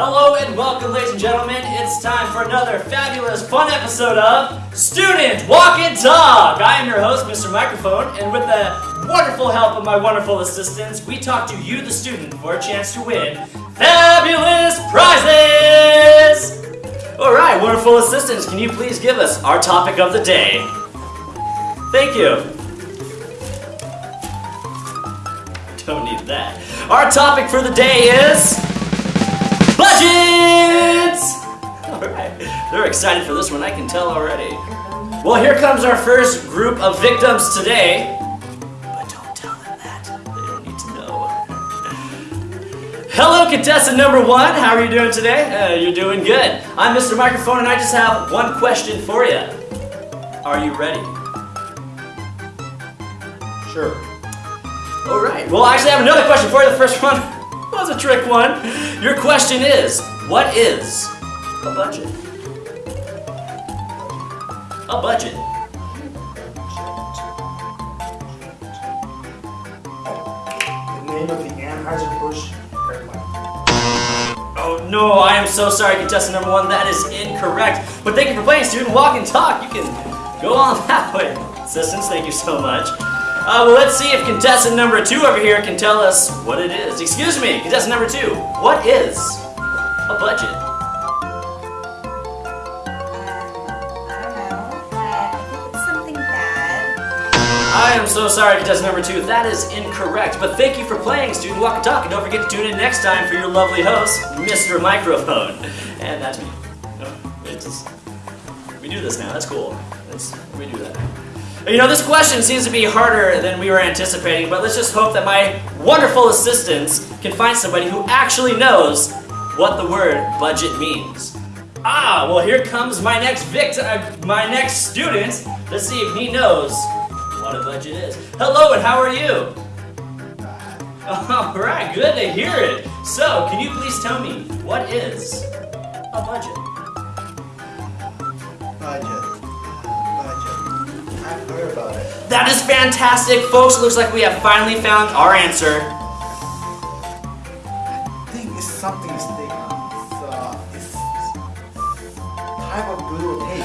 Hello and welcome, ladies and gentlemen. It's time for another fabulous, fun episode of Student Walk and Talk. I am your host, Mr. Microphone, and with the wonderful help of my wonderful assistants, we talk to you, the student, for a chance to win fabulous prizes. All right, wonderful assistants, can you please give us our topic of the day? Thank you. Don't need that. Our topic for the day is budgets. All right, they're excited for this one. I can tell already. Well, here comes our first group of victims today. But don't tell them that. They don't need to know. Hello, contestant number one. How are you doing today? Uh, you're doing good. I'm Mr. Microphone, and I just have one question for you. Are you ready? Sure. All right. Well, I actually have another question for you. The first one was a trick one. Your question is, what is a budget? A budget. The name of the Anheuser-Busch. Oh no, I am so sorry, contestant number one. That is incorrect. But thank you for playing, student. Walk and talk. You can go on that way. Assistants, thank you so much. Uh, well, let's see if contestant number two over here can tell us what it is. Excuse me, contestant number two. What is a budget? I don't know, but I think it's something bad. I am so sorry, contestant number two. That is incorrect. But thank you for playing, Student Walk and Talk. And don't forget to tune in next time for your lovely host, Mr. Microphone. And that's me. No, it's we do this now. That's cool. That's, we do that. You know, this question seems to be harder than we were anticipating, but let's just hope that my wonderful assistants can find somebody who actually knows what the word budget means. Ah, well, here comes my next victim, uh, my next student. Let's see if he knows what a budget is. Hello, and how are you? All right, good to hear it. So, can you please tell me what is a? Budget. That is fantastic, folks. It Looks like we have finally found our answer. I think it's something to stick on. It's, uh, it's type of glue or tape.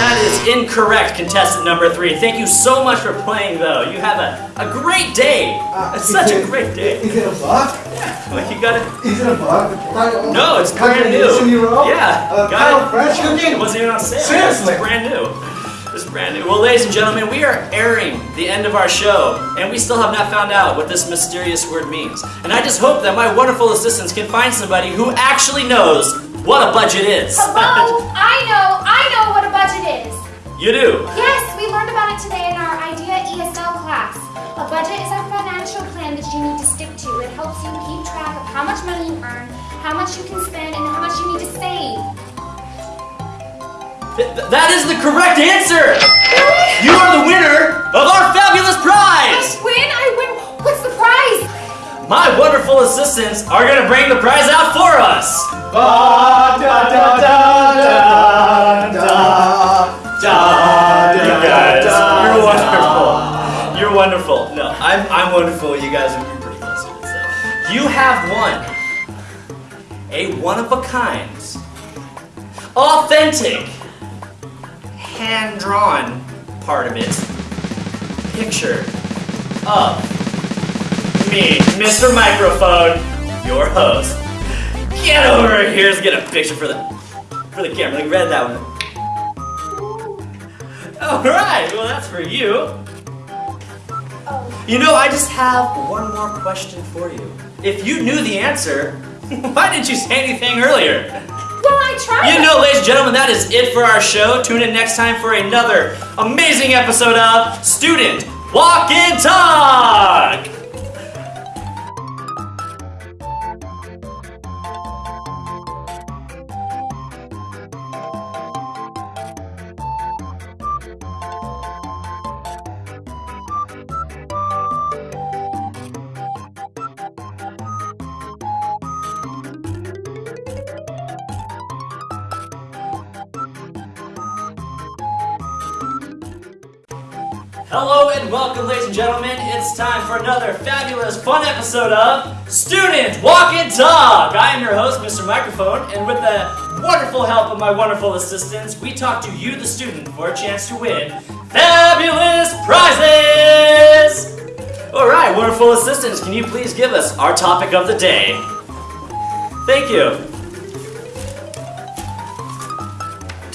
That is incorrect, contestant number three. Thank you so much for playing, though. You have a, a great day. Uh, it's such a great day. Is it a bug? Like you got it. Is it a bug? No, it's brand new. Yeah, Uh, got it. cooking? It wasn't even on sale. Seriously? It's brand new. Well, ladies and gentlemen, we are airing the end of our show, and we still have not found out what this mysterious word means. And I just hope that my wonderful assistants can find somebody who actually knows what a budget is. Hello? I know, I know what a budget is. you do. Yes, we learned about it today in our IDEA ESL class. A budget is a financial plan that you need to stick to. It helps you keep track of how much money you earn, how much you can spend, and how much you need to save. Th- th- that is the correct answer. Really? You are the winner of our fabulous prize. I win? I win. What's the prize? My wonderful assistants are gonna bring the prize out for us. Ba, da, da, da, da, da, da, You guys, you're wonderful. You're wonderful. No, I'm, I'm wonderful. You guys are pretty close to it. So. You have won a one of a kind, authentic, hand drawn part of it picture of me, Mr. Microphone, your host. Get over here to get a picture for the for the camera. Like read that one. All right, well that's for you. You know, I just have one more question for you. If you knew the answer, why didn't you say anything earlier? Well, I tried. You know, ladies and gentlemen, that is it for our show. Tune in next time for another amazing episode of Student Walk and Talk. Hello and welcome, ladies and gentlemen. It's time for another fabulous, fun episode of Student Walk and Talk. I am your host, Mr. Microphone. And with the wonderful help of my wonderful assistants, we talk to you, the student, for a chance to win fabulous prizes! Alright, wonderful assistants, can you please give us our topic of the day? Thank you.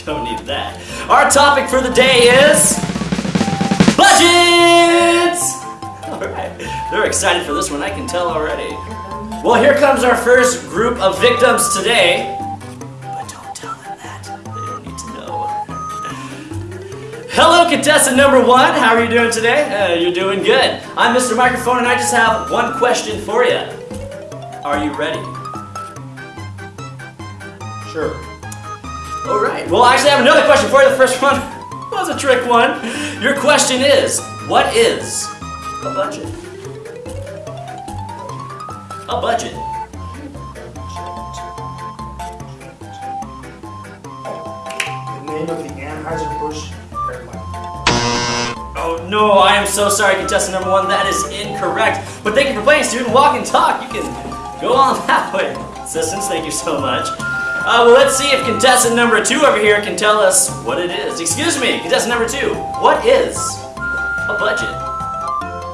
Don't need that. Our topic for the day is budgets! Alright, they're excited for this one, I can tell already. Well, here comes our first group of victims today. But don't tell them that. They don't need to know. Hello, contestant number one. How are you doing today? Uh, you're doing good. I'm Mr. Microphone, and I just have one question for you. Are you ready? Sure. All right. Well, I actually, I have another question for you. The first one was a trick one. Your question is, what is a budget? A budget. The name of the Anheuser-Busch. Oh no, I am so sorry, contestant number one. That is incorrect. But thank you for playing, student. Walk and talk. You can go on that way. Assistants, thank you so much. Uh, well, let's see if contestant number two over here can tell us what it is. Excuse me, contestant number two. What is a budget? Um,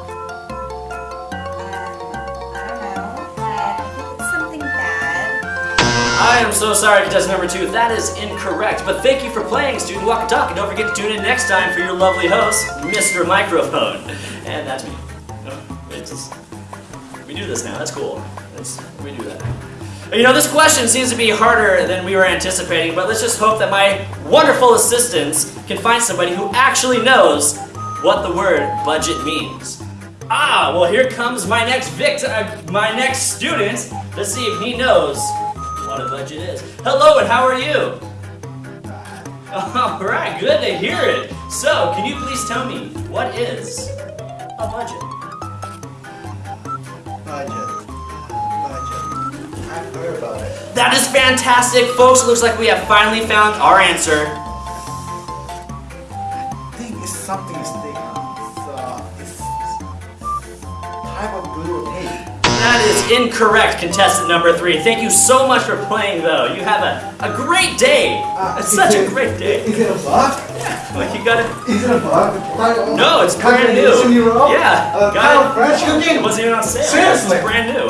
I don't know, but I think it's something bad. I am so sorry, contestant number two. That is incorrect. But thank you for playing, student. Walk and talk. And don't forget to tune in next time for your lovely host, Mr. Microphone. And that's me. No, it's just, we do this now. That's cool. That's, we do that. You know, this question seems to be harder than we were anticipating, but let's just hope that my wonderful assistants can find somebody who actually knows what the word budget means. Ah, well, here comes my next victim, uh, my next student. Let's see if he knows what a budget is. Hello, and how are you? All right, good to hear it. So, can you please tell me what is a budget? Budget. Budget. I've heard about it. That is fantastic, folks. It looks like we have finally found our answer. I think it's something to stick on. It's, uh, it's type of tape. That is incorrect, contestant number three. Thank you so much for playing, though. You have a, a great day. Uh, it's such a great day. Is it a bug? Like you got it. Is it a bug? No, it's brand new. Combination you wrote? Yeah, Uh, got it. fresh It wasn't even on sale. Seriously? It's brand new.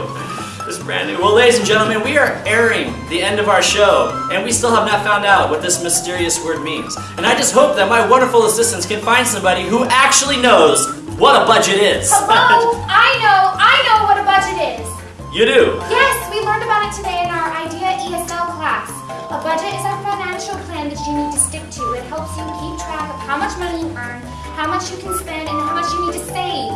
Brand new. Well, ladies and gentlemen, we are airing the end of our show, and we still have not found out what this mysterious word means. And I just hope that my wonderful assistants can find somebody who actually knows what a budget is. Hello? I know, I know what a budget is. you do. Yes, we learned about it today in our IDEA ESL class. A budget is a financial plan that you need to stick to. It helps you keep track of how much money you earn, how much you can spend, and how much you need to save.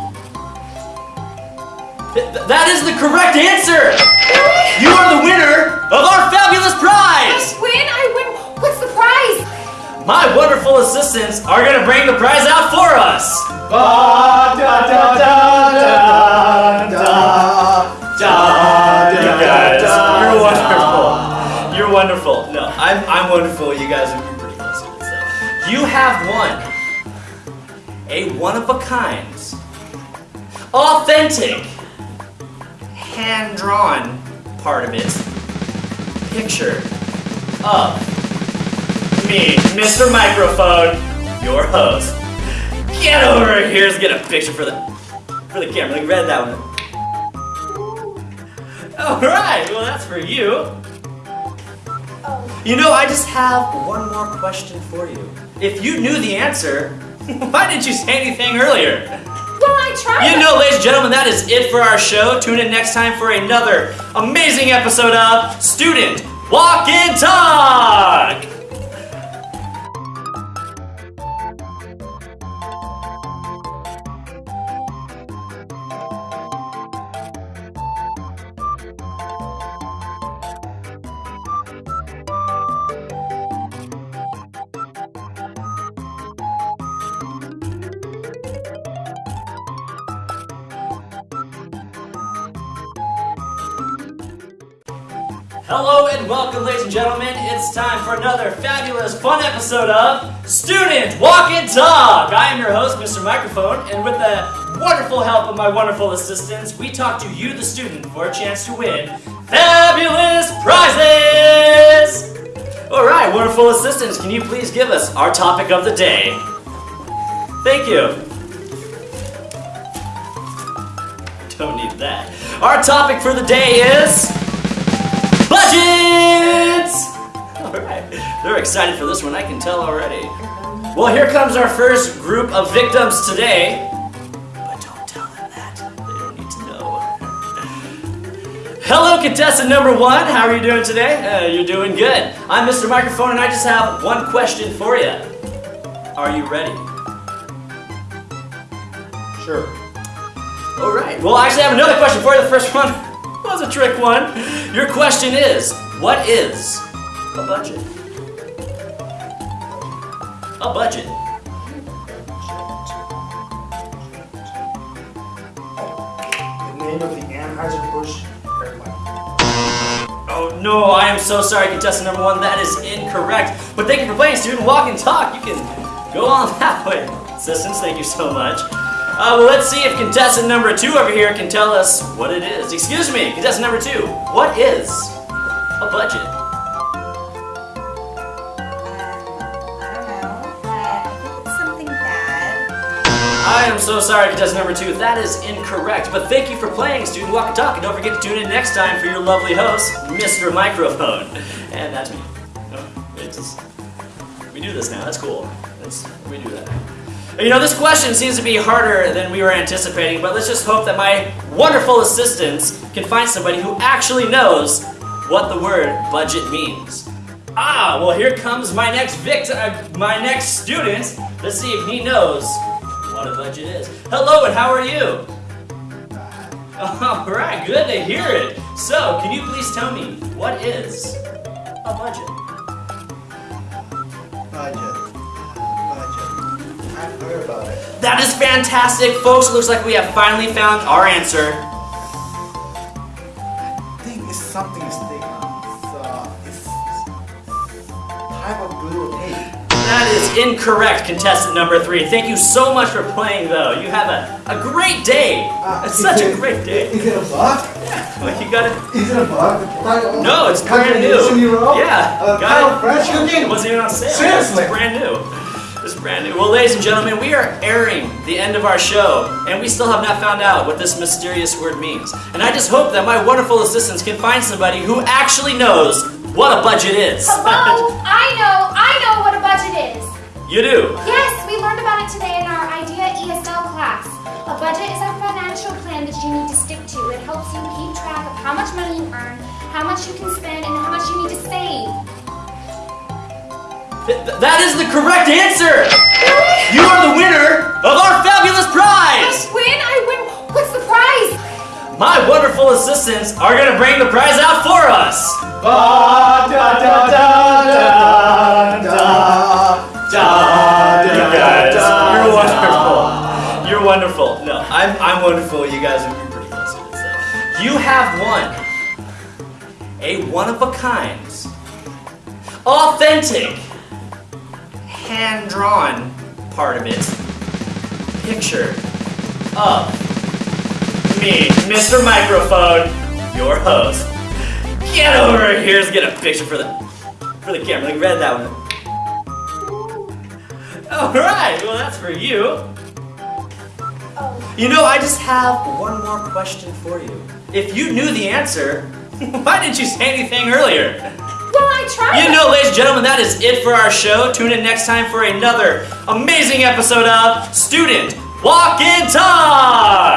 Th- th- that is the correct answer. Really? You are the winner of our fabulous prize. I win? I win. What's the prize? My wonderful assistants are going to bring the prize out for us. Da, da, da, da, da, da, You guys, you're wonderful. You're wonderful. No, I'm, I'm wonderful. You guys are you're pretty close to it. So. You have won a one of a kind, authentic, hand drawn part of it picture of me, Mr. Microphone, your host. Get over here. Let's get a picture for the for the camera. Like, read that one. All right. Well, that's for you. Oh, You know, I just have one more question for you. If you knew the answer, why didn't you say anything earlier? I tried. You know, ladies and gentlemen, that is it for our show. Tune in next time for another amazing episode of Student Walk and Talk. Hello and welcome, ladies and gentlemen. It's time for another fabulous, fun episode of Student Walk and Talk. I am your host, Mr. Microphone, and with the wonderful help of my wonderful assistants, we talk to you, the student, for a chance to win fabulous prizes. All right, wonderful assistants, can you please give us our topic of the day? Thank you. Don't need that. Our topic for the day is budgets. All right, they're excited for this one. I can tell already. Well, here comes our first group of victims today. But don't tell them that. They don't need to know. Hello, contestant number one. How are you doing today? Uh, you're doing good. I'm Mr. Microphone, and I just have one question for you. Are you ready? Sure. All right. Well, I actually have another question for you. The first one was a trick one. Your question is, what is a budget? A budget. The name of the Anheuser-Busch. Oh no, I am so sorry, contestant number one. That is incorrect. But thank you for playing, student. Walk and talk. You can go on that way. Assistants, thank you so much. Uh, well, let's see if contestant number two over here can tell us what it is. Excuse me, contestant number two. What is a budget? I am so sorry, contestant number two. That is incorrect. But thank you for playing, student walk and talk. And don't forget to tune in next time for your lovely host, Mr. Microphone. And that's me. It's just, we do this now. That's cool. That's, we do that. You know, this question seems to be harder than we were anticipating, but let's just hope that my wonderful assistants can find somebody who actually knows what the word budget means. Ah, well, here comes my next victim, uh, my next student. Let's see if he knows what a budget is. Hello, and how are you? All right, good to hear it. So, can you please tell me what is a budget? Budget. Budget. I've heard about it. That is fantastic, folks. It looks like we have finally found our answer. I think it's something stick on. It's, uh, type of blue tape. That is incorrect, contestant number three. Thank you so much for playing, though. You have a, a great day. Uh, it's such a great day. Is it a bug? Like you got it. Is it a bug? No, it's brand new. Yeah, Uh, got it. fresh It wasn't even on sale. Seriously? It's brand new. It's brand new. Well, ladies and gentlemen, we are airing the end of our show, and we still have not found out what this mysterious word means. And I just hope that my wonderful assistants can find somebody who actually knows what a budget is. Hello? I know, I know what a budget is. you do. Yes, we learned about it today in our IDEA ESL class. A budget is a financial plan that you need to stick to. It helps you keep track of how much money you earn, how much you can spend, and how much you need to save. Th- th- that is the correct answer. Really? You are the winner of our fabulous prize. I win? I win? What's the prize? My wonderful assistants are gonna bring the prize out for us. Ba, da, da, da, da, da, da, You guys, you're wonderful. You're wonderful. No, I'm, I'm wonderful. You guys are pretty close to it. So. You have won a one of a kind, authentic, hand drawn part of it picture of me, Mr. Microphone, your host. Get over here. Let's get a picture for the for the camera. Like, read that one. All right. Well, that's for you. You know, I just have one more question for you. If you knew the answer, why didn't you say anything earlier? I tried. You know, ladies and gentlemen, that is it for our show. Tune in next time for another amazing episode of Student Walk in Talk.